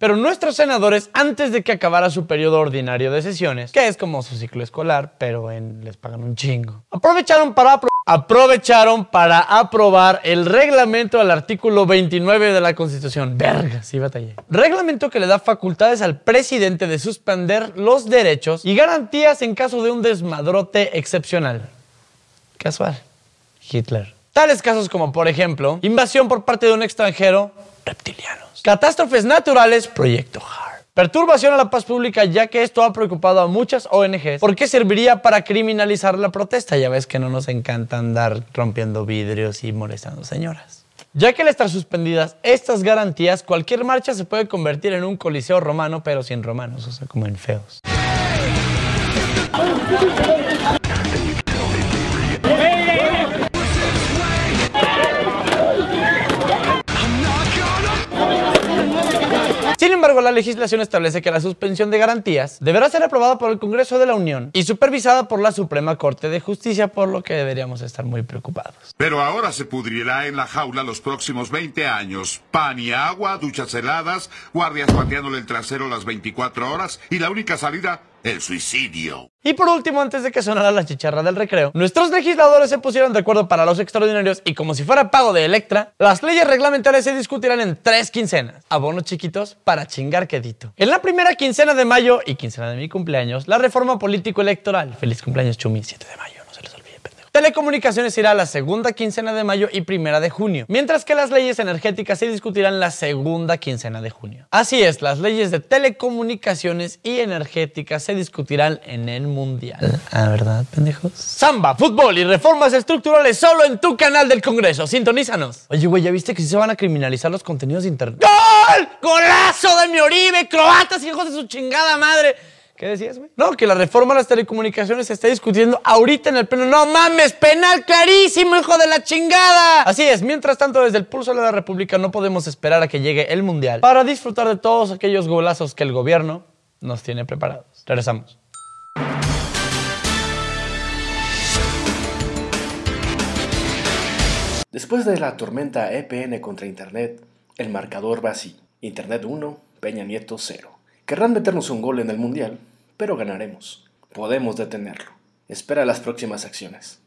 Pero nuestros senadores, antes de que acabara su periodo ordinario de sesiones, que es como su ciclo escolar, pero en, les pagan un chingo, aprovecharon para aprovecharon para aprobar el reglamento al artículo 29 de la Constitución. Verga, sí batallé. Reglamento que le da facultades al presidente de suspender los derechos y garantías en caso de un desmadrote excepcional. Casual. Hitler. Tales casos como, por ejemplo, invasión por parte de un extranjero, reptilianos. Catástrofes naturales, proyecto HARP. Perturbación a la paz pública, ya que esto ha preocupado a muchas ONGs, ¿por qué serviría para criminalizar la protesta? Ya ves que no nos encanta andar rompiendo vidrios y molestando señoras. Ya que al estar suspendidas estas garantías, cualquier marcha se puede convertir en un coliseo romano, pero sin romanos, o sea, como en feos. Sin embargo, la legislación establece que la suspensión de garantías deberá ser aprobada por el Congreso de la Unión y supervisada por la Suprema Corte de Justicia, por lo que deberíamos estar muy preocupados. Pero ahora se pudrirá en la jaula los próximos 20 años. Pan y agua, duchas heladas, guardias pateándole el trasero las 24 horas y la única salida el suicidio. Y por último, antes de que sonara la chicharra del recreo, nuestros legisladores se pusieron de acuerdo para los extraordinarios y como si fuera pago de Electra, las leyes reglamentarias se discutirán en tres quincenas. Abonos chiquitos para chingar quedito. En la primera quincena de mayo y quincena de mi cumpleaños, la reforma político-electoral. Feliz cumpleaños, Chumi, 7 de mayo. Telecomunicaciones irá a la segunda quincena de mayo y primera de junio, mientras que las leyes energéticas se discutirán la segunda quincena de junio. Así es, las leyes de telecomunicaciones y energéticas se discutirán en el mundial. Ah, ¿verdad, pendejos? Samba, fútbol y reformas estructurales solo en tu canal del Congreso. Sintonízanos. Oye, güey, ¿ya viste que sí se van a criminalizar los contenidos de internet? ¡Gol! ¡Golazo de mi Oribe! ¡Croatas, hijos de su chingada madre! ¿Qué decías, güey? No, que la reforma a las telecomunicaciones se está discutiendo ahorita en el pleno. No mames, penal clarísimo, hijo de la chingada. Así es, mientras tanto, desde el pulso de la República no podemos esperar a que llegue el Mundial para disfrutar de todos aquellos golazos que el gobierno nos tiene preparados. Regresamos. Después de la tormenta EPN contra Internet, el marcador va así. Internet 1, Peña Nieto 0. Querrán meternos un gol en el Mundial, pero ganaremos. Podemos detenerlo. Espera las próximas acciones.